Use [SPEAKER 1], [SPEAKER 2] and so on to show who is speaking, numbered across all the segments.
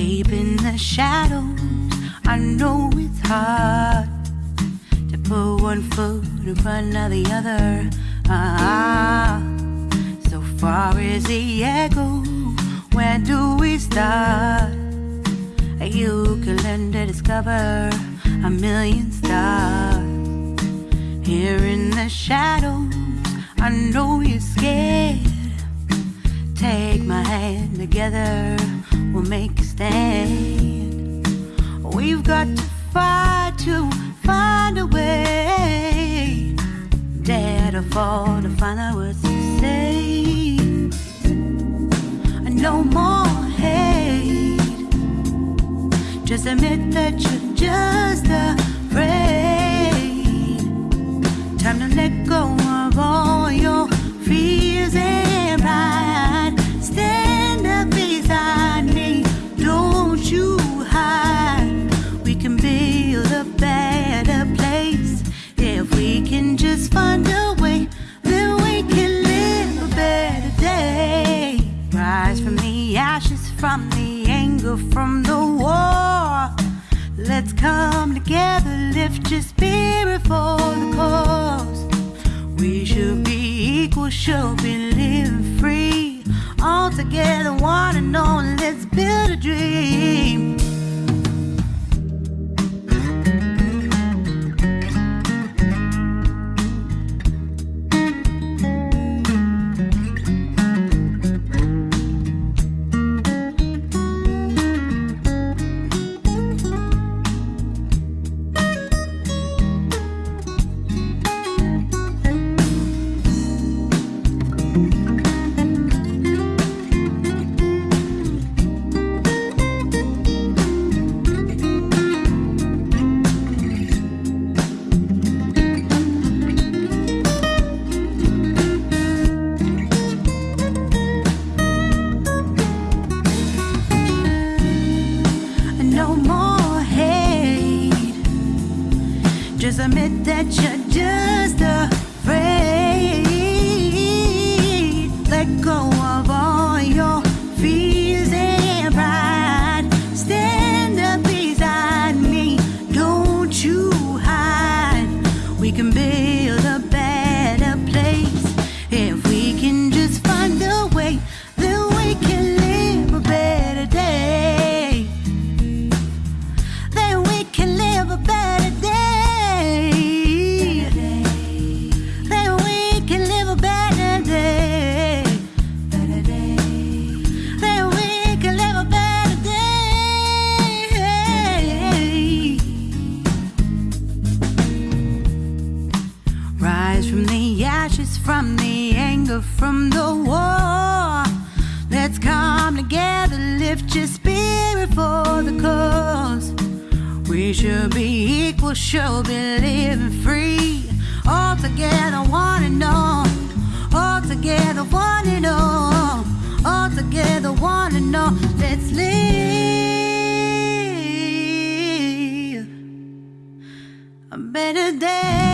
[SPEAKER 1] Deep in the shadows, I know it's hard to put one foot in front of the other. Ah, so far as the echo, where do we start? You can learn to discover a million stars. Here in the shadows, I know you're scared. Take my hand together, we'll make a stand. We've got to fight to find a way. Dare to fall to find out what to say. No more hate. Just admit that you're just afraid. Time to let go anger, from the war. Let's come together, lift your spirit for the cause. We should be equal, should be living free. All together, one and all, let's build a dream. From the anger, from the war. Let's come together, lift your spirit for the cause. We should be equal, should be living free. All together, one and all. All together, one and all. All together, one and all. Let's live a better day.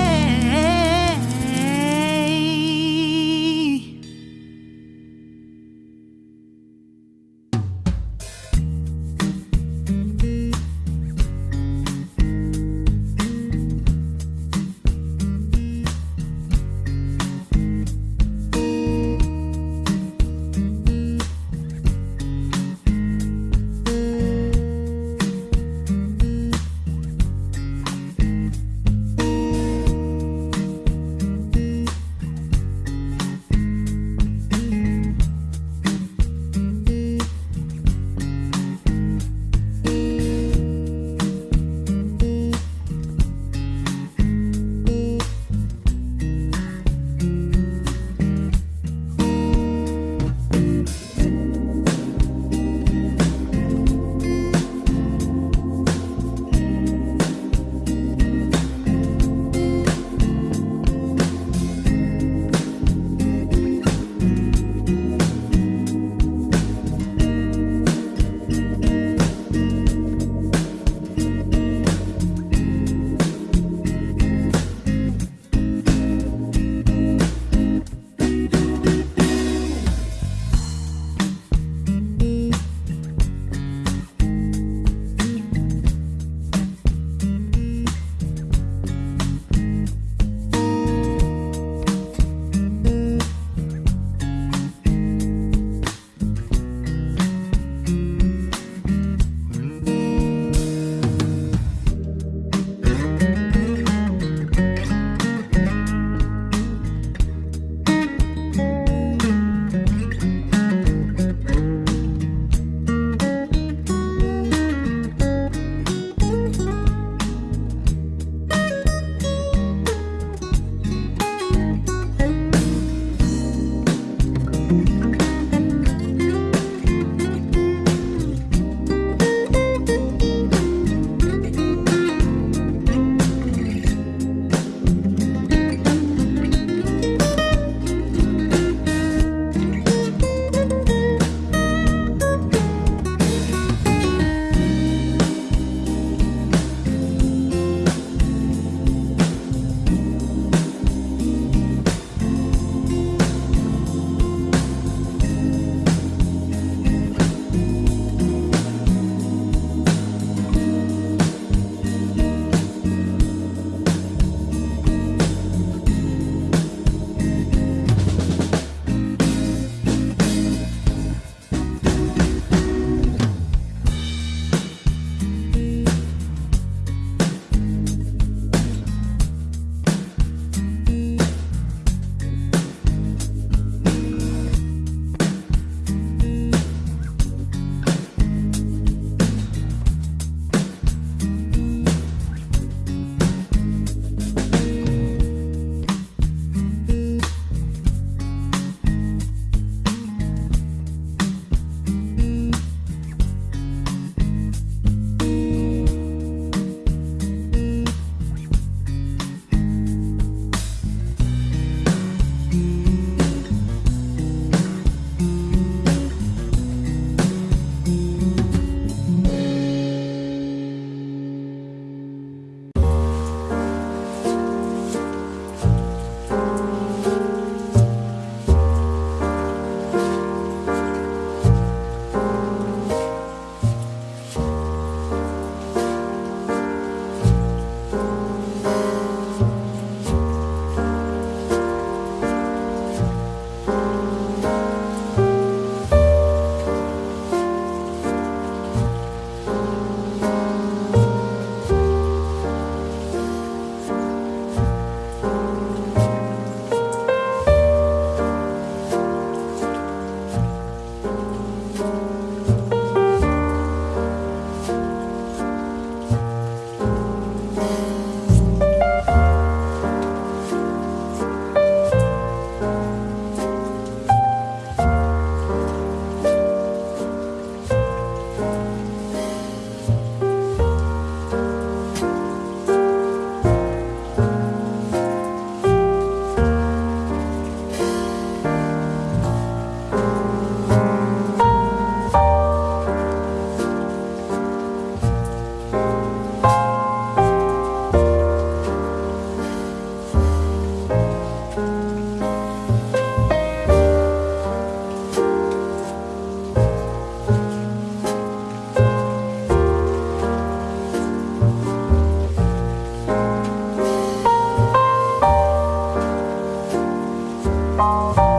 [SPEAKER 1] Bye.